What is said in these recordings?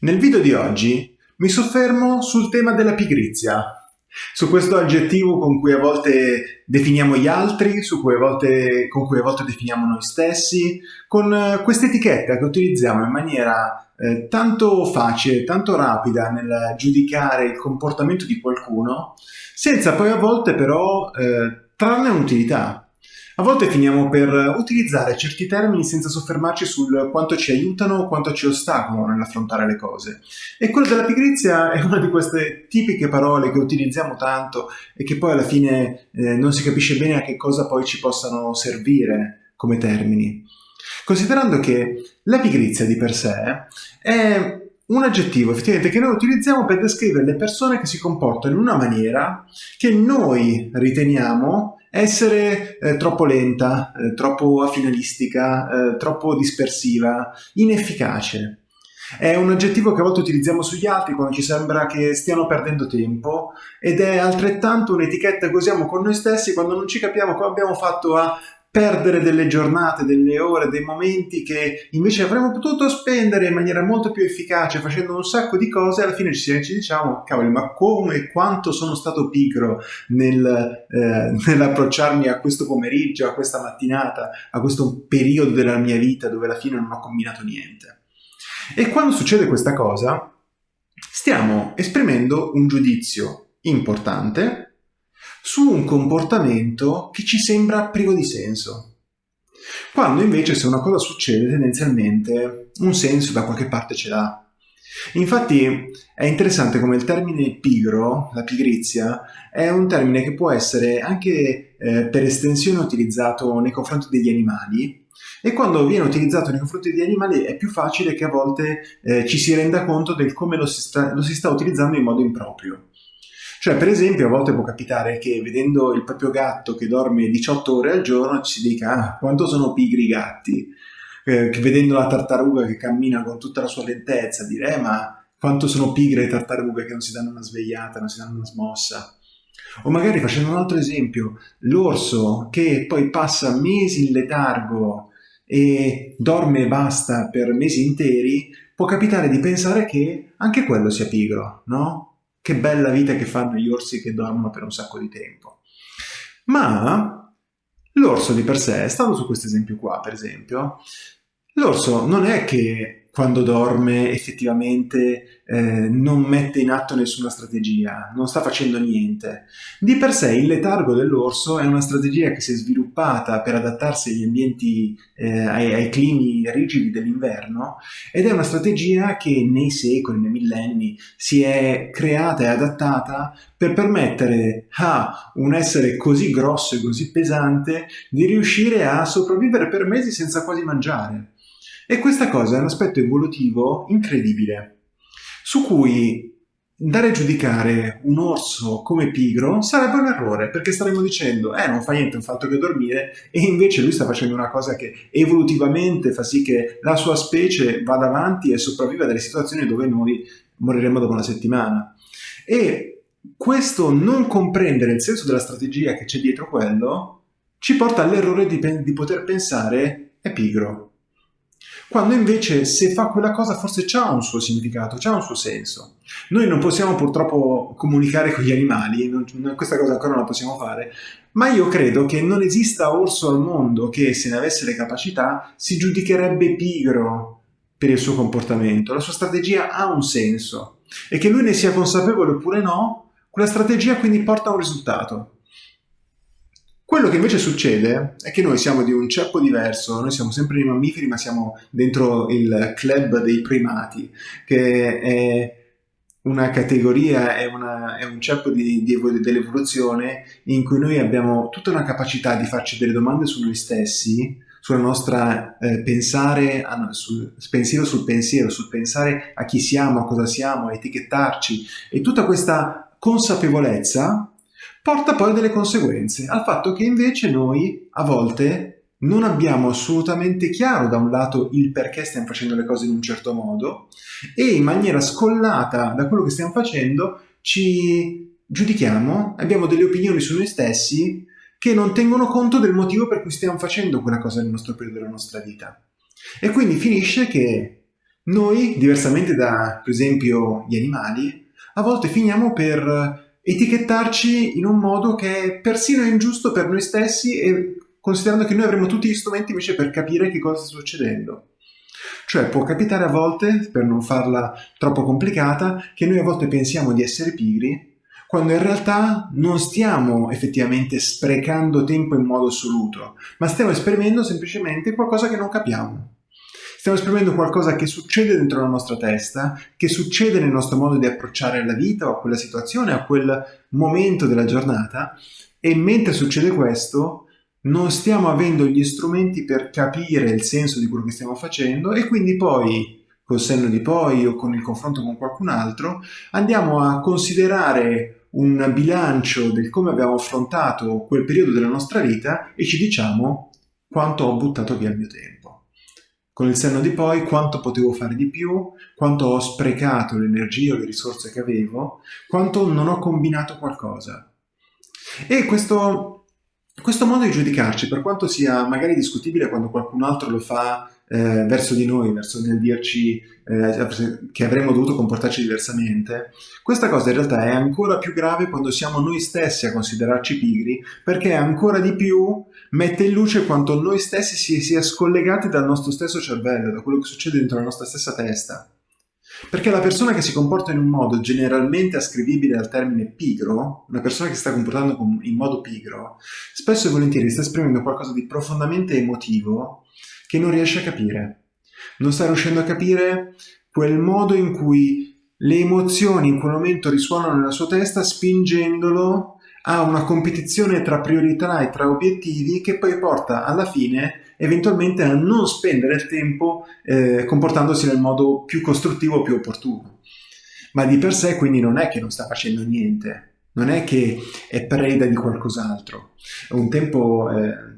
Nel video di oggi mi soffermo sul tema della pigrizia, su questo aggettivo con cui a volte definiamo gli altri, cui volte, con cui a volte definiamo noi stessi, con eh, questa etichetta che utilizziamo in maniera eh, tanto facile, tanto rapida nel giudicare il comportamento di qualcuno, senza poi a volte però eh, trarne un'utilità. A volte finiamo per utilizzare certi termini senza soffermarci sul quanto ci aiutano o quanto ci ostacolano nell'affrontare le cose. E quello della pigrizia è una di queste tipiche parole che utilizziamo tanto e che poi alla fine eh, non si capisce bene a che cosa poi ci possano servire come termini. Considerando che la pigrizia di per sé è un aggettivo effettivamente che noi utilizziamo per descrivere le persone che si comportano in una maniera che noi riteniamo essere eh, troppo lenta, eh, troppo affinalistica, eh, troppo dispersiva, inefficace. È un aggettivo che a volte utilizziamo sugli altri quando ci sembra che stiano perdendo tempo ed è altrettanto un'etichetta che usiamo con noi stessi quando non ci capiamo come abbiamo fatto a perdere delle giornate, delle ore, dei momenti che invece avremmo potuto spendere in maniera molto più efficace facendo un sacco di cose, alla fine ci, ci diciamo, cavoli, ma come e quanto sono stato pigro nel, eh, nell'approcciarmi a questo pomeriggio, a questa mattinata, a questo periodo della mia vita dove alla fine non ho combinato niente. E quando succede questa cosa, stiamo esprimendo un giudizio importante su un comportamento che ci sembra privo di senso. Quando invece se una cosa succede tendenzialmente un senso da qualche parte ce l'ha. Infatti è interessante come il termine pigro, la pigrizia, è un termine che può essere anche eh, per estensione utilizzato nei confronti degli animali e quando viene utilizzato nei confronti degli animali è più facile che a volte eh, ci si renda conto del come lo si, sta, lo si sta utilizzando in modo improprio. Cioè, per esempio, a volte può capitare che vedendo il proprio gatto che dorme 18 ore al giorno ci si dica ah, quanto sono pigri i gatti, eh, vedendo la tartaruga che cammina con tutta la sua lentezza dire eh, ma quanto sono pigre le tartarughe che non si danno una svegliata, non si danno una smossa. O magari facendo un altro esempio, l'orso che poi passa mesi in letargo e dorme e basta per mesi interi, può capitare di pensare che anche quello sia pigro, no? Che bella vita che fanno gli orsi che dormono per un sacco di tempo. Ma l'orso di per sé, stando su questo esempio qua, per esempio, l'orso non è che quando dorme effettivamente eh, non mette in atto nessuna strategia, non sta facendo niente. Di per sé il letargo dell'orso è una strategia che si è sviluppata per adattarsi agli ambienti, eh, ai, ai, climi rigidi dell'inverno ed è una strategia che nei secoli, nei millenni si è creata e adattata per permettere a un essere così grosso e così pesante di riuscire a sopravvivere per mesi senza quasi mangiare. E questa cosa è un aspetto evolutivo incredibile, su cui dare a giudicare un orso come pigro sarebbe un errore, perché staremmo dicendo, eh, non fa niente, un fatto che dormire, e invece lui sta facendo una cosa che evolutivamente fa sì che la sua specie vada avanti e sopravviva a delle situazioni dove noi moriremo dopo una settimana. E questo non comprendere il senso della strategia che c'è dietro quello ci porta all'errore di, di poter pensare è pigro, quando invece se fa quella cosa forse c'ha un suo significato, c'ha un suo senso. Noi non possiamo purtroppo comunicare con gli animali, non, questa cosa ancora non la possiamo fare, ma io credo che non esista orso al mondo che se ne avesse le capacità si giudicherebbe pigro per il suo comportamento, la sua strategia ha un senso e che lui ne sia consapevole oppure no, quella strategia quindi porta a un risultato. Quello che invece succede è che noi siamo di un ceppo diverso, noi siamo sempre dei mammiferi ma siamo dentro il club dei primati, che è una categoria, è, una, è un ceppo di, di, dell'evoluzione in cui noi abbiamo tutta una capacità di farci delle domande su noi stessi, sulla nostra eh, pensare, sul pensiero sul pensiero, sul pensare a chi siamo, a cosa siamo, a etichettarci e tutta questa consapevolezza porta poi delle conseguenze, al fatto che invece noi a volte non abbiamo assolutamente chiaro da un lato il perché stiamo facendo le cose in un certo modo e in maniera scollata da quello che stiamo facendo ci giudichiamo, abbiamo delle opinioni su noi stessi che non tengono conto del motivo per cui stiamo facendo quella cosa nel nostro periodo della nostra vita. E quindi finisce che Noi, diversamente da, per esempio, gli animali, a volte finiamo per etichettarci in un modo che è persino ingiusto per noi stessi e considerando che noi avremo tutti gli strumenti invece per capire che cosa sta succedendo. Cioè può capitare a volte, per non farla troppo complicata, che noi a volte pensiamo di essere pigri, quando in realtà non stiamo effettivamente sprecando tempo in modo assoluto, ma stiamo esprimendo semplicemente qualcosa che non capiamo. Stiamo esprimendo qualcosa che succede dentro la nostra testa, che succede nel nostro modo di approcciare la vita o a quella situazione, a quel momento della giornata, e mentre succede questo, non stiamo avendo gli strumenti per capire il senso di quello che stiamo facendo e quindi poi, col senno di poi o con il confronto con qualcun altro, andiamo a considerare un bilancio del come abbiamo affrontato quel periodo della nostra vita e ci diciamo quanto ho buttato via il mio tempo. Con il senno di poi quanto potevo fare di più, quanto ho sprecato l'energia o le risorse che avevo, quanto non ho combinato qualcosa. E questo questo modo di giudicarci, per quanto sia magari discutibile quando qualcun altro lo fa eh, verso di noi, verso nel dirci eh, che avremmo dovuto comportarci diversamente, questa cosa in realtà è ancora più grave quando siamo noi stessi a considerarci pigri, perché ancora di più mette in luce quanto noi stessi si sia scollegati dal nostro stesso cervello, da quello che succede dentro la nostra stessa testa. Perché la persona che si comporta in un modo generalmente ascrivibile al termine pigro, una persona che si sta comportando in modo pigro, spesso e volentieri sta esprimendo qualcosa di profondamente emotivo che non riesce a capire. Non sta riuscendo a capire quel modo in cui le emozioni in quel momento risuonano nella sua testa spingendolo a una competizione tra priorità e tra obiettivi che poi porta alla fine eventualmente a non spendere il tempo eh, comportandosi nel modo più costruttivo, più opportuno. Ma di per sé quindi non è che non sta facendo niente, non è che è preda di qualcos'altro. Un tempo eh,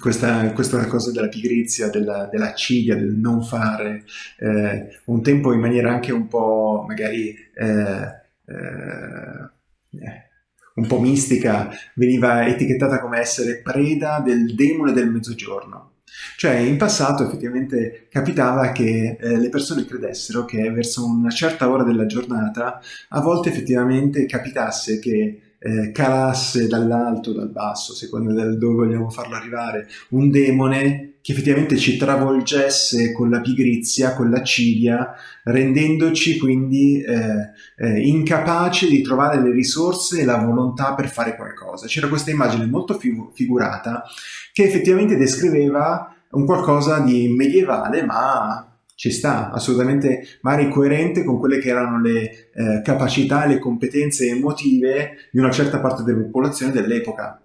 questa, questa, cosa della pigrizia, della, della del non fare, eh, un tempo in maniera anche un po' magari eh, eh, un po' mistica, veniva etichettata come essere preda del demone del mezzogiorno. Cioè in passato effettivamente capitava che eh, le persone credessero che verso una certa ora della giornata a volte effettivamente capitasse che eh, calasse dall'alto dal basso, secondo dove vogliamo farlo arrivare, un demone che effettivamente ci travolgesse con la pigrizia, con la cilia, rendendoci quindi eh, eh, incapaci di trovare le risorse e la volontà per fare qualcosa. C'era questa immagine molto figu figurata che effettivamente descriveva un qualcosa di medievale ma ci sta, assolutamente magari coerente con quelle che erano le eh, capacità le competenze emotive di una certa parte della popolazione dell'epoca.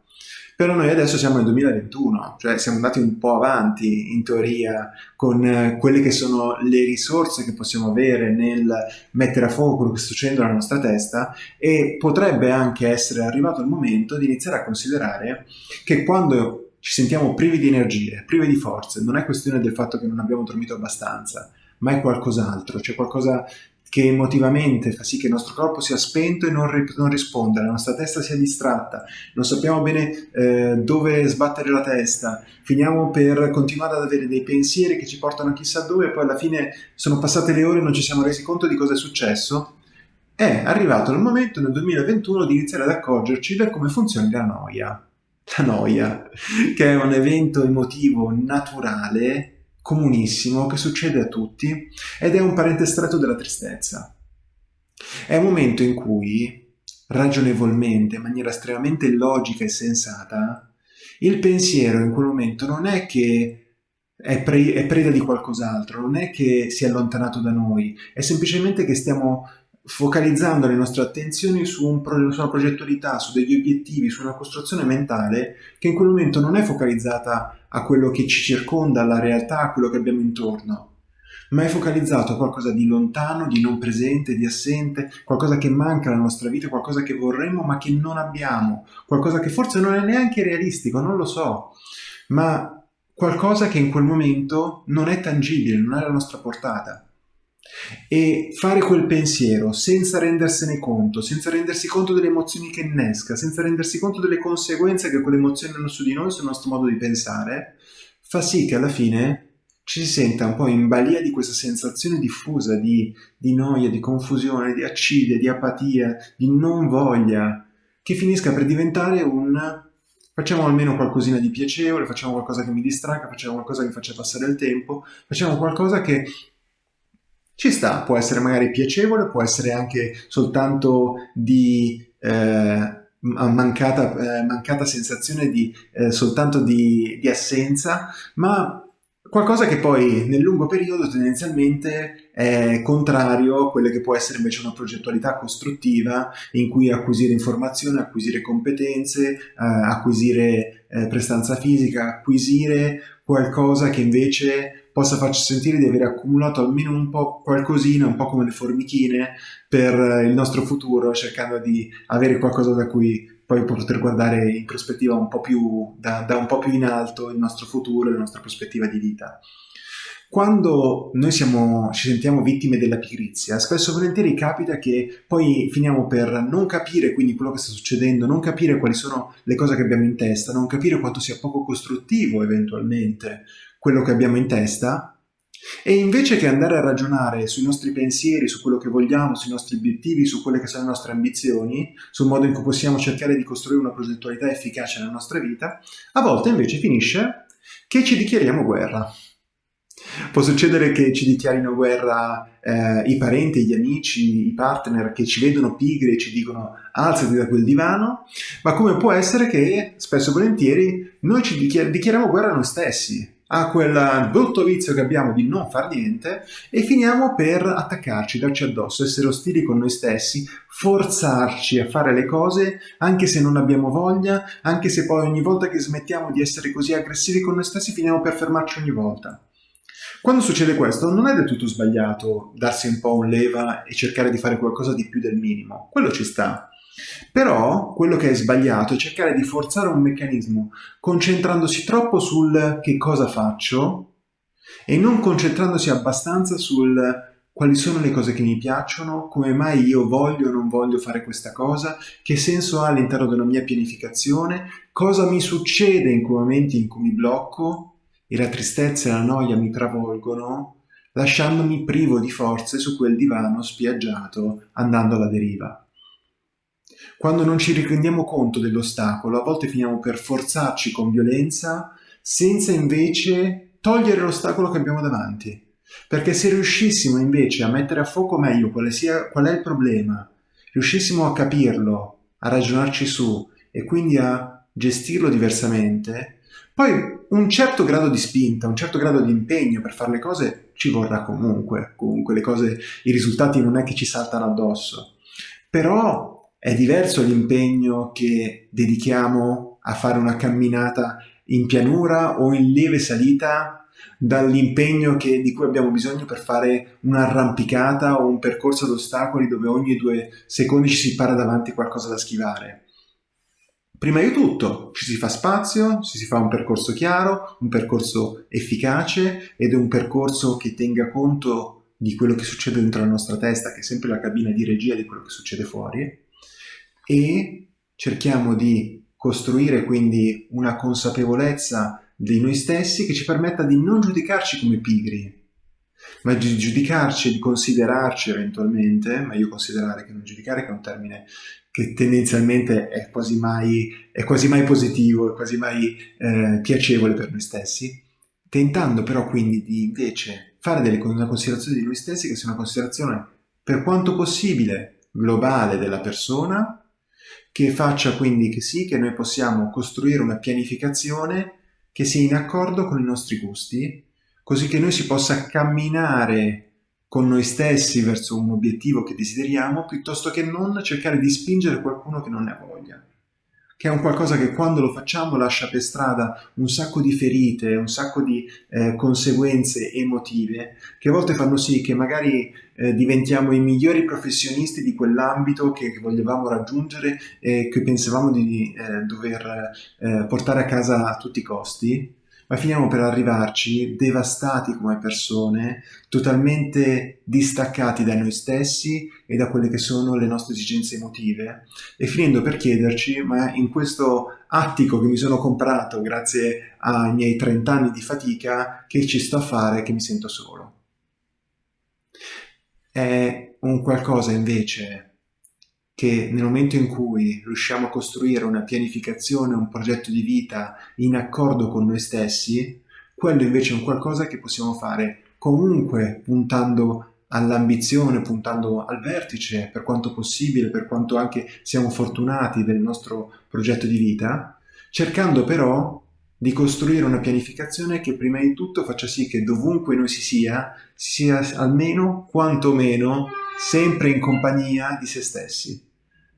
Però noi adesso siamo nel 2021, cioè siamo andati un po' avanti in teoria con eh, quelle che sono le risorse che possiamo avere nel mettere a fuoco quello che sta succedendo nella nostra testa e potrebbe anche essere arrivato il momento di iniziare a considerare che quando ci sentiamo privi di energie, privi di forze, non è questione del fatto che non abbiamo dormito abbastanza, ma è qualcos'altro, c'è qualcosa che emotivamente fa sì che il nostro corpo sia spento e non, non risponda, la nostra testa sia distratta, non sappiamo bene eh, dove sbattere la testa, finiamo per continuare ad avere dei pensieri che ci portano chissà dove e poi alla fine sono passate le ore e non ci siamo resi conto di cosa è successo, è arrivato il momento nel 2021 di iniziare ad accorgerci da come funziona la noia la noia, che è un evento emotivo naturale, comunissimo, che succede a tutti ed è un parente stretto della tristezza. È un momento in cui, ragionevolmente, in maniera estremamente logica e sensata, il pensiero in quel momento non è che è, pre è preda di qualcos'altro, non è che si è allontanato da noi, è semplicemente che stiamo focalizzando le nostre attenzioni su, un pro su, una progettualità, su degli obiettivi, su una costruzione mentale che in quel momento non è focalizzata a quello che ci circonda, alla realtà, a quello che abbiamo intorno, ma è focalizzato a qualcosa di lontano, di non presente, di assente, qualcosa che manca nella nostra vita, qualcosa che vorremmo ma che non abbiamo, qualcosa che forse non è neanche realistico, non lo so, ma qualcosa che in quel momento non è tangibile, non è alla nostra portata. E fare quel pensiero senza rendersene conto, senza rendersi conto delle emozioni che innesca, senza rendersi conto delle conseguenze che quelle emozioni hanno su di noi, sul nostro modo di pensare, fa sì che alla fine ci si senta un po' in balia di questa sensazione diffusa di, di noia, di confusione, di accidia, di apatia, di non voglia, che finisca per diventare un facciamo almeno qualcosina di piacevole, facciamo qualcosa che mi distragga, facciamo qualcosa che faccia passare il tempo, facciamo qualcosa che ci sta, può essere magari piacevole, può essere anche soltanto di eh, mancata, eh, mancata, sensazione di eh, soltanto di, di assenza, ma qualcosa che poi nel lungo periodo tendenzialmente è contrario a quella che può essere invece una progettualità costruttiva in cui acquisire informazione, acquisire competenze, eh, acquisire eh, prestanza fisica, acquisire qualcosa che invece possa farci sentire di aver accumulato almeno un po' qualcosina, un po' come le formichine, per il nostro futuro, cercando di avere qualcosa da cui poi poter guardare in prospettiva un po' più, da, da un po' più in alto il nostro futuro la nostra prospettiva di vita. Quando noi siamo, ci sentiamo vittime della pigrizia, spesso e volentieri capita che poi finiamo per non capire quindi quello che sta succedendo, non capire quali sono le cose che abbiamo in testa, non capire quanto sia poco costruttivo eventualmente quello che abbiamo in testa e invece che andare a ragionare sui nostri pensieri, su quello che vogliamo, sui nostri obiettivi, su quelle che sono le nostre ambizioni, sul modo in cui possiamo cercare di costruire una progettualità efficace nella nostra vita, a volte invece finisce che ci dichiariamo guerra. Può succedere che ci dichiarino guerra eh, i parenti, gli amici, i partner che ci vedono pigri e ci dicono alzati da quel divano, ma come può essere che spesso e volentieri noi ci dichiar dichiariamo guerra a noi stessi, a quel brutto vizio che abbiamo di non far niente e finiamo per attaccarci, darci addosso, essere ostili con noi stessi, forzarci a fare le cose anche se non abbiamo voglia, anche se poi ogni volta che smettiamo di essere così aggressivi con noi stessi finiamo per fermarci ogni volta. Quando succede questo non è del tutto sbagliato darsi un po' un leva e cercare di fare qualcosa di più del minimo, quello ci sta. Però quello che è sbagliato è cercare di forzare un meccanismo concentrandosi troppo sul che cosa faccio e non concentrandosi abbastanza sul quali sono le cose che mi piacciono, come mai io voglio o non voglio fare questa cosa, che senso ha all'interno della mia pianificazione, cosa mi succede in quei momenti in cui mi blocco e la tristezza e la noia mi travolgono, lasciandomi privo di forze su quel divano spiaggiato andando alla deriva. Quando non ci rendiamo conto dell'ostacolo, a volte finiamo per forzarci con violenza senza invece togliere l'ostacolo che abbiamo davanti. Perché se riuscissimo invece a mettere a fuoco meglio qual, sia, qual è il problema, riuscissimo a capirlo, a ragionarci su e quindi a gestirlo diversamente, poi un certo grado di spinta, un certo grado di impegno per fare le cose ci vorrà comunque. Comunque le cose, i risultati non è che ci saltano addosso. Però è diverso l'impegno che dedichiamo a fare una camminata in pianura o in lieve salita dall'impegno di cui abbiamo bisogno per fare un'arrampicata o un percorso ad ostacoli dove ogni due secondi ci si para davanti qualcosa da schivare. Prima di tutto ci si fa spazio, ci si fa un percorso chiaro, un percorso efficace ed è un percorso che tenga conto di quello che succede dentro la nostra testa, che è sempre la cabina di regia di quello che succede fuori, e cerchiamo di costruire quindi una consapevolezza di noi stessi che ci permetta di non giudicarci come pigri, ma di giudicarci di considerarci eventualmente, meglio considerare che non giudicare che è un termine che tendenzialmente è quasi mai, è quasi mai positivo, è quasi mai eh, piacevole per noi stessi, tentando però quindi di invece fare delle, una considerazione di noi stessi che sia una considerazione per quanto possibile globale della persona, che faccia quindi che sì che noi possiamo costruire una pianificazione che sia in accordo con i nostri gusti, così che noi si possa camminare con noi stessi verso un obiettivo che desideriamo, piuttosto che non cercare di spingere qualcuno che non ne ha voglia che è un qualcosa che quando lo facciamo lascia per strada un sacco di ferite, un sacco di eh, conseguenze emotive, che a volte fanno sì che magari eh, diventiamo i migliori professionisti di quell'ambito che, che volevamo raggiungere e che pensavamo di eh, dover eh, portare a casa a tutti i costi, ma finiamo per arrivarci devastati come persone, totalmente distaccati da noi stessi e da quelle che sono le nostre esigenze emotive e finendo per chiederci, ma in questo attico che mi sono comprato grazie ai miei 30 anni di fatica, che ci sto a fare che mi sento solo? È un qualcosa invece che nel momento in cui riusciamo a costruire una pianificazione, un progetto di vita in accordo con noi stessi, quello invece è un qualcosa che possiamo fare comunque puntando all'ambizione, puntando al vertice per quanto possibile, per quanto anche siamo fortunati del nostro progetto di vita, cercando però di costruire una pianificazione che prima di tutto faccia sì che dovunque noi si sia, sia almeno, quantomeno, sempre in compagnia di se stessi,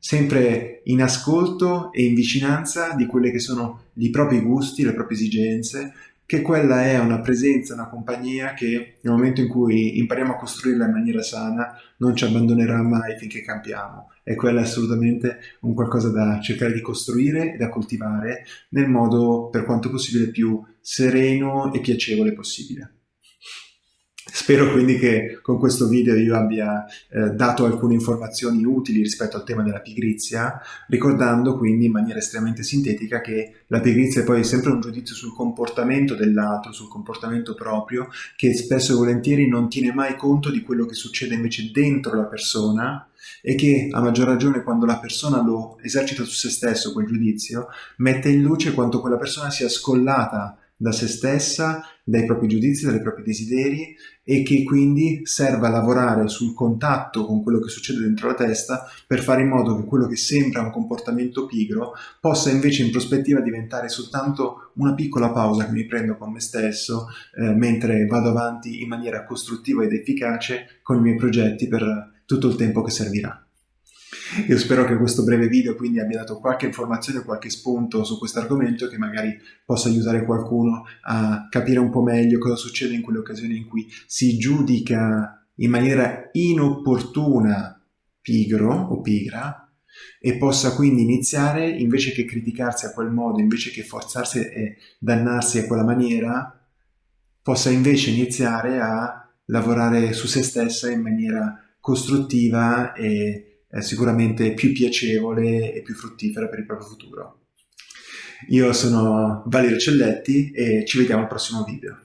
sempre in ascolto e in vicinanza di quelli che sono i propri gusti, le proprie esigenze, che quella è una presenza, una compagnia che nel momento in cui impariamo a costruirla in maniera sana non ci abbandonerà mai finché campiamo e quella è assolutamente un qualcosa da cercare di costruire e da coltivare nel modo per quanto possibile più sereno e piacevole possibile. Spero quindi che con questo video io abbia eh, dato alcune informazioni utili rispetto al tema della pigrizia, ricordando quindi in maniera estremamente sintetica che la pigrizia è poi sempre un giudizio sul comportamento dell'altro, sul comportamento proprio, che spesso e volentieri non tiene mai conto di quello che succede invece dentro la persona e che a maggior ragione quando la persona lo esercita su se stesso quel giudizio, mette in luce quanto quella persona sia scollata da se stessa, dai propri giudizi, dai propri desideri e che quindi serva a lavorare sul contatto con quello che succede dentro la testa per fare in modo che quello che sembra un comportamento pigro possa invece in prospettiva diventare soltanto una piccola pausa che mi prendo con me stesso eh, mentre vado avanti in maniera costruttiva ed efficace con i miei progetti per tutto il tempo che servirà. Io spero che questo breve video quindi abbia dato qualche informazione, qualche spunto su questo argomento che magari possa aiutare qualcuno a capire un po' meglio cosa succede in quelle occasioni in cui si giudica in maniera inopportuna pigro o pigra e possa quindi iniziare invece che criticarsi a quel modo, invece che forzarsi e dannarsi a quella maniera, possa invece iniziare a lavorare su se stessa in maniera costruttiva e sicuramente più piacevole e più fruttifera per il proprio futuro. Io sono Valerio Celletti e ci vediamo al prossimo video.